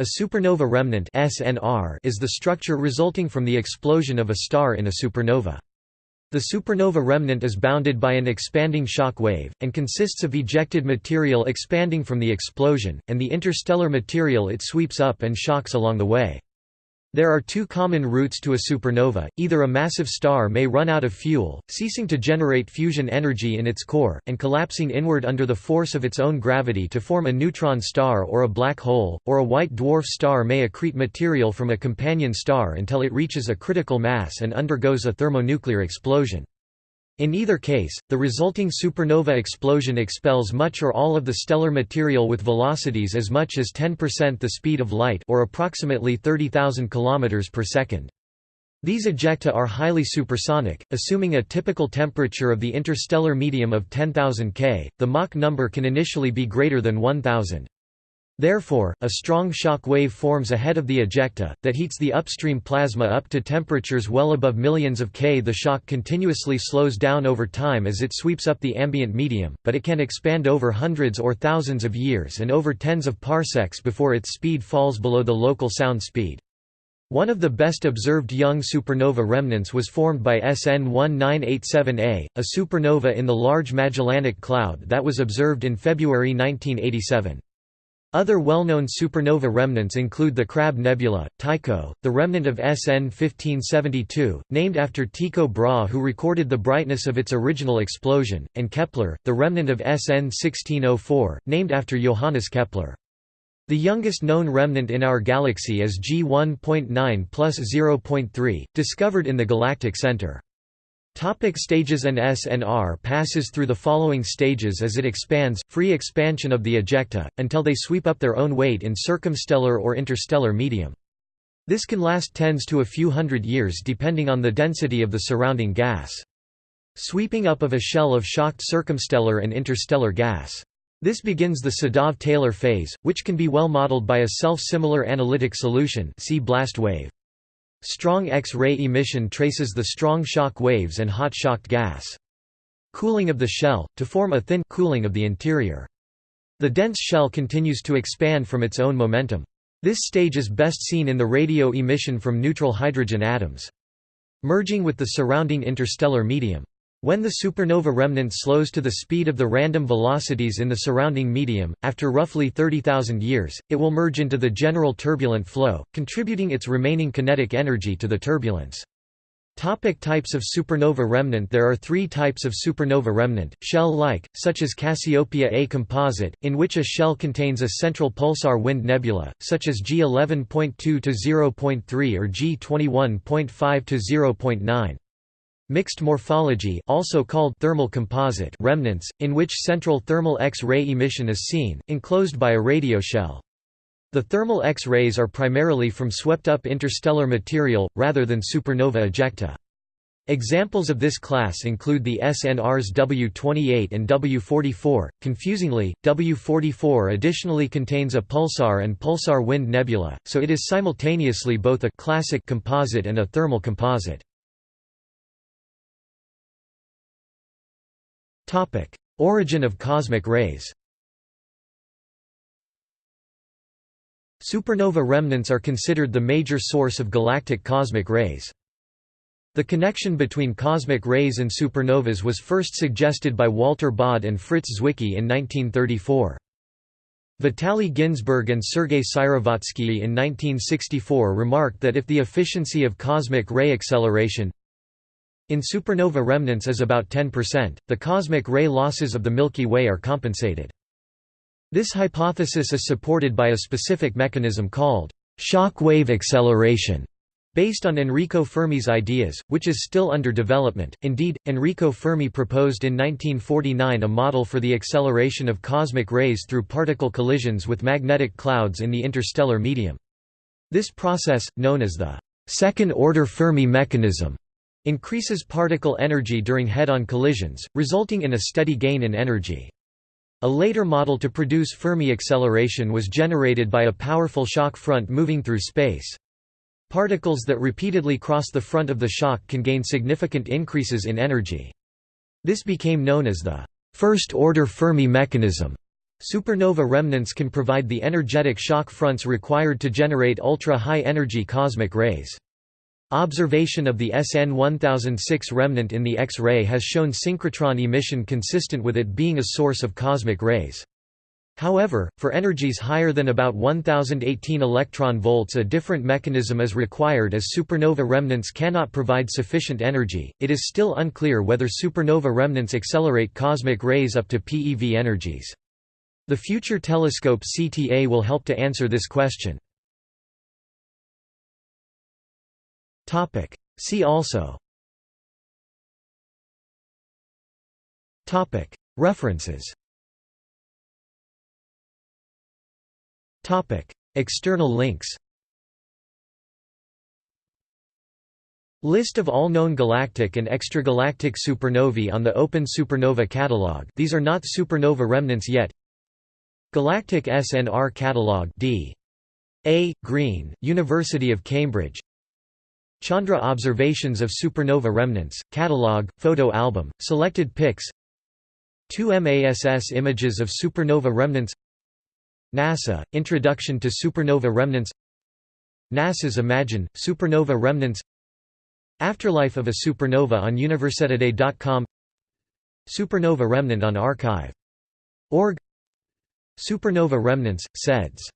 A supernova remnant (SNR) is the structure resulting from the explosion of a star in a supernova. The supernova remnant is bounded by an expanding shock wave, and consists of ejected material expanding from the explosion, and the interstellar material it sweeps up and shocks along the way. There are two common routes to a supernova, either a massive star may run out of fuel, ceasing to generate fusion energy in its core, and collapsing inward under the force of its own gravity to form a neutron star or a black hole, or a white dwarf star may accrete material from a companion star until it reaches a critical mass and undergoes a thermonuclear explosion. In either case, the resulting supernova explosion expels much or all of the stellar material with velocities as much as 10% the speed of light or approximately 30,000 km per second. These ejecta are highly supersonic, assuming a typical temperature of the interstellar medium of 10,000 K, the Mach number can initially be greater than 1000. Therefore, a strong shock wave forms ahead of the ejecta, that heats the upstream plasma up to temperatures well above millions of K. The shock continuously slows down over time as it sweeps up the ambient medium, but it can expand over hundreds or thousands of years and over tens of parsecs before its speed falls below the local sound speed. One of the best observed young supernova remnants was formed by SN 1987A, a supernova in the Large Magellanic Cloud that was observed in February 1987. Other well-known supernova remnants include the Crab Nebula, Tycho, the remnant of SN 1572, named after Tycho Brahe who recorded the brightness of its original explosion, and Kepler, the remnant of SN 1604, named after Johannes Kepler. The youngest known remnant in our galaxy is G 1.9 plus 0.3, discovered in the galactic center. Topic stages An SNR passes through the following stages as it expands, free expansion of the ejecta, until they sweep up their own weight in circumstellar or interstellar medium. This can last tens to a few hundred years depending on the density of the surrounding gas. Sweeping up of a shell of shocked circumstellar and interstellar gas. This begins the Sedov-Taylor phase, which can be well modeled by a self-similar analytic solution see blast wave. Strong X-ray emission traces the strong shock waves and hot shocked gas. Cooling of the shell, to form a thin cooling of the interior. The dense shell continues to expand from its own momentum. This stage is best seen in the radio emission from neutral hydrogen atoms. Merging with the surrounding interstellar medium. When the supernova remnant slows to the speed of the random velocities in the surrounding medium, after roughly 30,000 years, it will merge into the general turbulent flow, contributing its remaining kinetic energy to the turbulence. Topic types of supernova remnant There are three types of supernova remnant, shell-like, such as Cassiopeia A composite, in which a shell contains a central pulsar wind nebula, such as G11.2 to 0.3 or G21.5 to 0.9. Mixed morphology also called thermal composite remnants, in which central thermal X-ray emission is seen, enclosed by a radio shell. The thermal X-rays are primarily from swept-up interstellar material, rather than supernova ejecta. Examples of this class include the SNRs W28 and W44. Confusingly, W44 additionally contains a pulsar and pulsar wind nebula, so it is simultaneously both a classic composite and a thermal composite. Origin of cosmic rays Supernova remnants are considered the major source of galactic cosmic rays. The connection between cosmic rays and supernovas was first suggested by Walter Baade and Fritz Zwicky in 1934. Vitaly Ginzburg and Sergei Syrovatsky in 1964 remarked that if the efficiency of cosmic ray acceleration in supernova remnants is about 10%, the cosmic ray losses of the Milky Way are compensated. This hypothesis is supported by a specific mechanism called shock wave acceleration, based on Enrico Fermi's ideas, which is still under development. Indeed, Enrico Fermi proposed in 1949 a model for the acceleration of cosmic rays through particle collisions with magnetic clouds in the interstellar medium. This process, known as the second-order Fermi mechanism, increases particle energy during head-on collisions, resulting in a steady gain in energy. A later model to produce Fermi acceleration was generated by a powerful shock front moving through space. Particles that repeatedly cross the front of the shock can gain significant increases in energy. This became known as the first-order Fermi mechanism. Supernova remnants can provide the energetic shock fronts required to generate ultra-high energy cosmic rays. Observation of the SN 1006 remnant in the X-ray has shown synchrotron emission consistent with it being a source of cosmic rays. However, for energies higher than about 1018 electron volts a different mechanism is required as supernova remnants cannot provide sufficient energy. It is still unclear whether supernova remnants accelerate cosmic rays up to PeV energies. The future telescope CTA will help to answer this question. See also. References. External links. List of all known galactic and extragalactic supernovae on the Open Supernova Catalog. These are not supernova remnants yet. Galactic SNR Catalog D. A. Green, University of Cambridge Chandra Observations of Supernova Remnants, Catalog, Photo Album, Selected Pics. 2 MASS Images of Supernova Remnants. NASA, Introduction to Supernova Remnants. NASA's Imagine, Supernova Remnants. Afterlife of a Supernova on Universetoday.com Supernova Remnant on archive.org Supernova remnants, SEDS